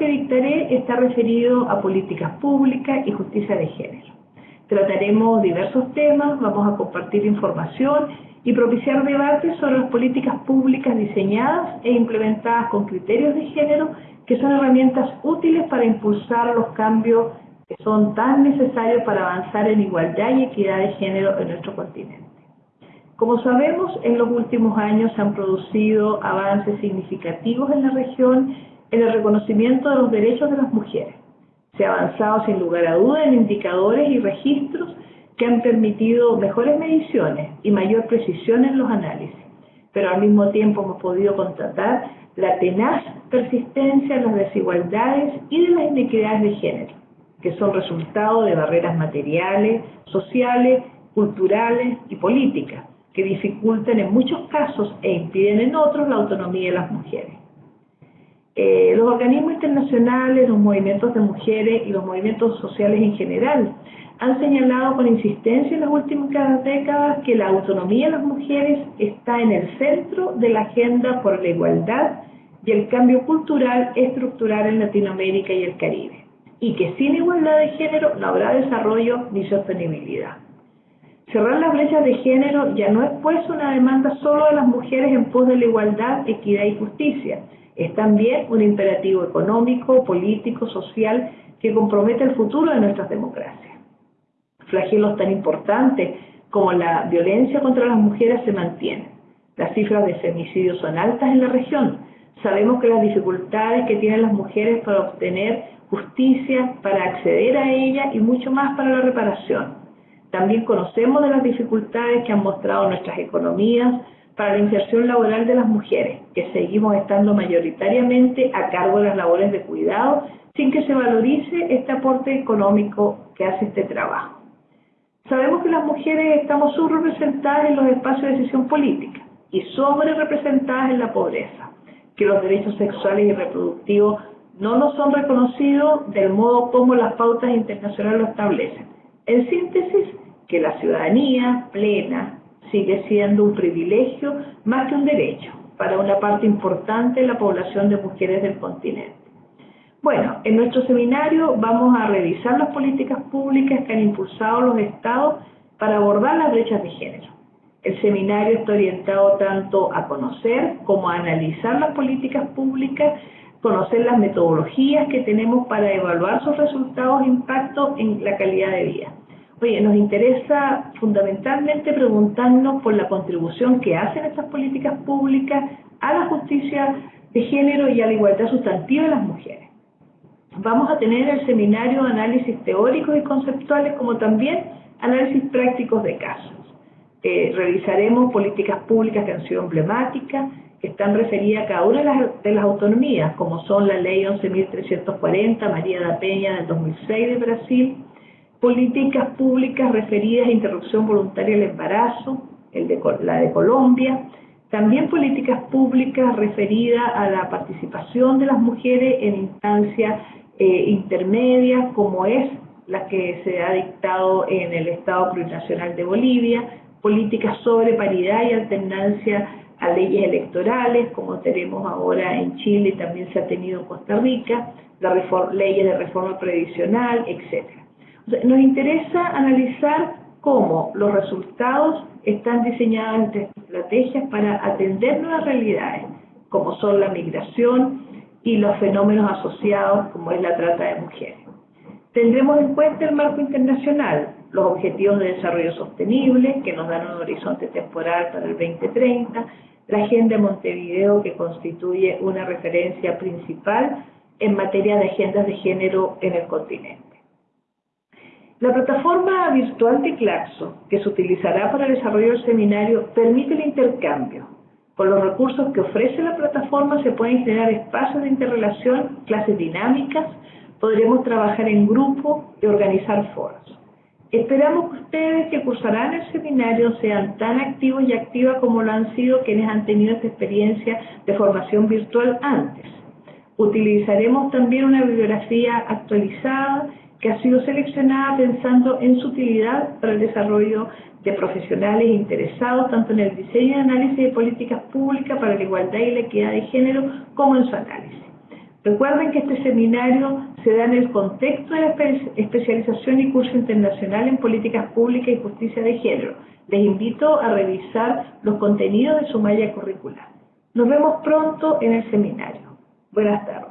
que dictaré está referido a políticas públicas y justicia de género. Trataremos diversos temas, vamos a compartir información y propiciar debates sobre las políticas públicas diseñadas e implementadas con criterios de género que son herramientas útiles para impulsar los cambios que son tan necesarios para avanzar en igualdad y equidad de género en nuestro continente. Como sabemos, en los últimos años se han producido avances significativos en la región en el reconocimiento de los derechos de las mujeres. Se ha avanzado sin lugar a duda en indicadores y registros que han permitido mejores mediciones y mayor precisión en los análisis, pero al mismo tiempo hemos podido constatar la tenaz persistencia de las desigualdades y de las inequidades de género, que son resultado de barreras materiales, sociales, culturales y políticas, que dificultan en muchos casos e impiden en otros la autonomía de las mujeres. Eh, los organismos internacionales, los movimientos de mujeres y los movimientos sociales en general han señalado con insistencia en las últimas décadas que la autonomía de las mujeres está en el centro de la agenda por la igualdad y el cambio cultural estructural en Latinoamérica y el Caribe, y que sin igualdad de género no habrá desarrollo ni sostenibilidad. Cerrar las brechas de género ya no es pues una demanda solo de las mujeres en pos de la igualdad, equidad y justicia, es también un imperativo económico, político, social que compromete el futuro de nuestras democracias. Flagelos tan importantes como la violencia contra las mujeres se mantienen. Las cifras de femicidios son altas en la región. Sabemos que las dificultades que tienen las mujeres para obtener justicia, para acceder a ella y mucho más para la reparación. También conocemos de las dificultades que han mostrado nuestras economías para la inserción laboral de las mujeres, que seguimos estando mayoritariamente a cargo de las labores de cuidado sin que se valorice este aporte económico que hace este trabajo. Sabemos que las mujeres estamos subrepresentadas en los espacios de decisión política y sobre representadas en la pobreza, que los derechos sexuales y reproductivos no nos son reconocidos del modo como las pautas internacionales lo establecen. En síntesis, que la ciudadanía plena, sigue siendo un privilegio más que un derecho para una parte importante de la población de mujeres del continente. Bueno, en nuestro seminario vamos a revisar las políticas públicas que han impulsado los estados para abordar las brechas de género. El seminario está orientado tanto a conocer como a analizar las políticas públicas, conocer las metodologías que tenemos para evaluar sus resultados e impacto en la calidad de vida. Oye, nos interesa fundamentalmente preguntarnos por la contribución que hacen estas políticas públicas a la justicia de género y a la igualdad sustantiva de las mujeres. Vamos a tener el seminario análisis teóricos y conceptuales como también análisis prácticos de casos. Eh, revisaremos políticas públicas que han sido emblemáticas, que están referidas a cada una de las, de las autonomías, como son la Ley 11.340, María da Peña del 2006 de Brasil, políticas públicas referidas a interrupción voluntaria del embarazo, la de Colombia, también políticas públicas referidas a la participación de las mujeres en instancias eh, intermedias, como es la que se ha dictado en el Estado Plurinacional de Bolivia, políticas sobre paridad y alternancia a leyes electorales, como tenemos ahora en Chile también se ha tenido en Costa Rica, las leyes de reforma previsional, etcétera. Nos interesa analizar cómo los resultados están diseñados entre estrategias para atender nuevas realidades, como son la migración y los fenómenos asociados, como es la trata de mujeres. Tendremos en cuenta el marco internacional, los objetivos de desarrollo sostenible, que nos dan un horizonte temporal para el 2030, la Agenda de Montevideo, que constituye una referencia principal en materia de agendas de género en el continente. La plataforma virtual de Claxo, que se utilizará para el desarrollo del seminario, permite el intercambio. Con los recursos que ofrece la plataforma se pueden generar espacios de interrelación, clases dinámicas, podremos trabajar en grupo y organizar foros. Esperamos que ustedes que cursarán el seminario sean tan activos y activas como lo han sido quienes han tenido esta experiencia de formación virtual antes. Utilizaremos también una bibliografía actualizada que ha sido seleccionada pensando en su utilidad para el desarrollo de profesionales interesados tanto en el diseño y análisis de políticas públicas para la igualdad y la equidad de género como en su análisis. Recuerden que este seminario se da en el contexto de la especialización y curso internacional en políticas públicas y justicia de género. Les invito a revisar los contenidos de su malla curricular. Nos vemos pronto en el seminario. Buenas tardes.